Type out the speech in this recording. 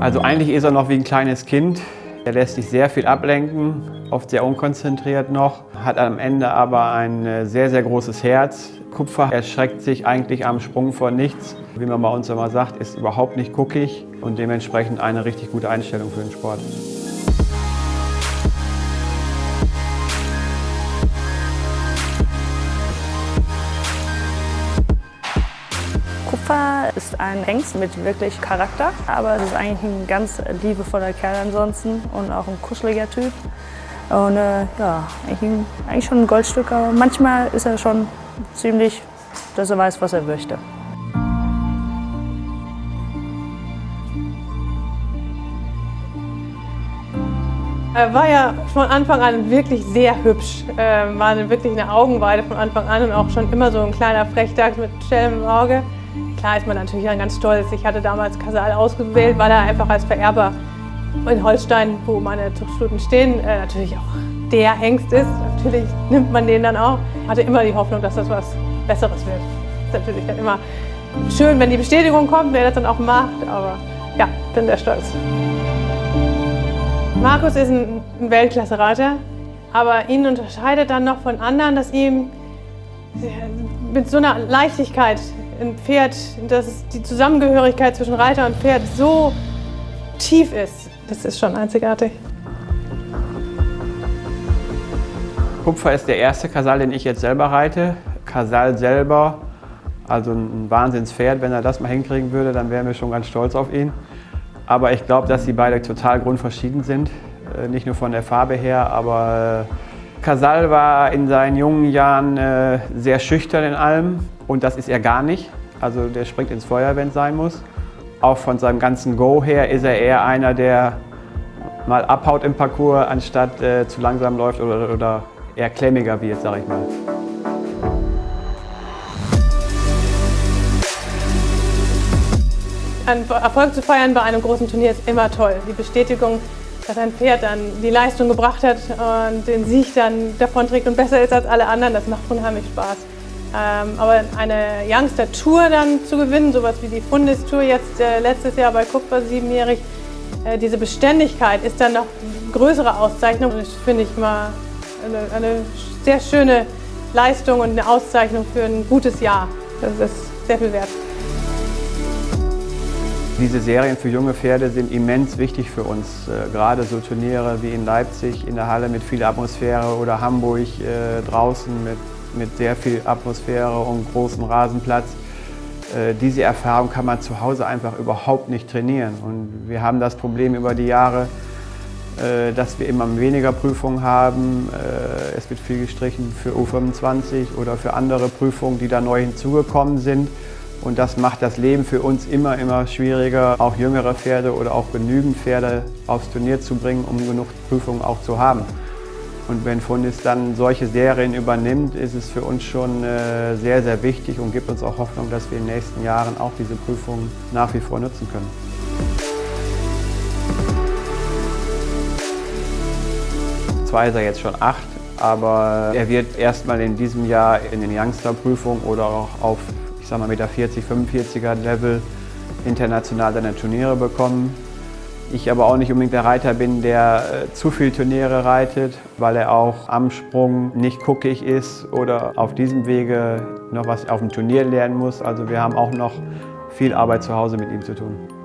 Also eigentlich ist er noch wie ein kleines Kind. Er lässt sich sehr viel ablenken, oft sehr unkonzentriert noch, hat am Ende aber ein äh, sehr, sehr großes Herz. Kupfer erschreckt sich eigentlich am Sprung vor nichts. Wie man bei uns immer sagt, ist überhaupt nicht guckig und dementsprechend eine richtig gute Einstellung für den Sport. Ist ein Hengst mit wirklich Charakter, aber es ist eigentlich ein ganz liebevoller Kerl ansonsten und auch ein kuscheliger Typ. Und äh, ja, eigentlich, schon ein Goldstück, aber manchmal ist er schon ziemlich, dass er weiß, was er möchte. Er war ja von Anfang an wirklich sehr hübsch, äh, war wirklich eine Augenweide von Anfang an und auch schon immer so ein kleiner Frechdachs mit Schelm im Auge. Klar ist man natürlich ganz stolz. Ich hatte damals Kasal ausgewählt, weil er einfach als Vererber in Holstein, wo meine Zuchtstuten stehen, äh, natürlich auch der Hengst ist. Natürlich nimmt man den dann auch. Hatte immer die Hoffnung, dass das was Besseres wird. Ist natürlich dann immer schön, wenn die Bestätigung kommt, wer das dann auch macht. Aber ja, bin sehr stolz. Markus ist ein Weltklasse-Reiter, aber ihn unterscheidet dann noch von anderen, dass ihm mit so einer Leichtigkeit ein Pferd, dass die Zusammengehörigkeit zwischen Reiter und Pferd so tief ist. Das ist schon einzigartig. Kupfer ist der erste Kasal, den ich jetzt selber reite. Kasal selber, also ein Wahnsinnspferd. Wenn er das mal hinkriegen würde, dann wären wir schon ganz stolz auf ihn. Aber ich glaube, dass sie beide total grundverschieden sind. Äh, nicht nur von der Farbe her, aber äh, Casal war in seinen jungen Jahren äh, sehr schüchtern in allem und das ist er gar nicht. Also der springt ins Feuer, wenn es sein muss. Auch von seinem ganzen Go her ist er eher einer, der mal abhaut im Parcours, anstatt äh, zu langsam läuft oder, oder eher klemmiger wird, sag ich mal. Ein Erfolg zu feiern bei einem großen Turnier ist immer toll. Die Bestätigung, dass ein Pferd dann die Leistung gebracht hat und den Sieg dann davonträgt und besser ist als alle anderen, das macht unheimlich Spaß. Ähm, aber eine Youngster-Tour dann zu gewinnen, sowas wie die Fundis-Tour jetzt äh, letztes Jahr bei Kupfer siebenjährig, äh, diese Beständigkeit ist dann noch größere Auszeichnung. Das finde ich mal eine, eine sehr schöne Leistung und eine Auszeichnung für ein gutes Jahr. Das ist sehr viel wert. Diese Serien für junge Pferde sind immens wichtig für uns. Äh, gerade so Turniere wie in Leipzig in der Halle mit viel Atmosphäre oder Hamburg äh, draußen mit mit sehr viel Atmosphäre und großem Rasenplatz. Äh, diese Erfahrung kann man zu Hause einfach überhaupt nicht trainieren. Und wir haben das Problem über die Jahre, äh, dass wir immer weniger Prüfungen haben. Äh, es wird viel gestrichen für U25 oder für andere Prüfungen, die da neu hinzugekommen sind. Und das macht das Leben für uns immer, immer schwieriger, auch jüngere Pferde oder auch genügend Pferde aufs Turnier zu bringen, um genug Prüfungen auch zu haben. Und wenn Fundis dann solche Serien übernimmt, ist es für uns schon äh, sehr, sehr wichtig und gibt uns auch Hoffnung, dass wir in den nächsten Jahren auch diese Prüfungen nach wie vor nutzen können. Zwar ist er jetzt schon acht, aber er wird erstmal in diesem Jahr in den Youngster-Prüfungen oder auch auf, ich sag mal, mit der 40, 45er Level international seine Turniere bekommen. Ich aber auch nicht unbedingt der Reiter bin, der äh, zu viel Turniere reitet, weil er auch am Sprung nicht guckig ist oder auf diesem Wege noch was auf dem Turnier lernen muss. Also wir haben auch noch viel Arbeit zu Hause mit ihm zu tun.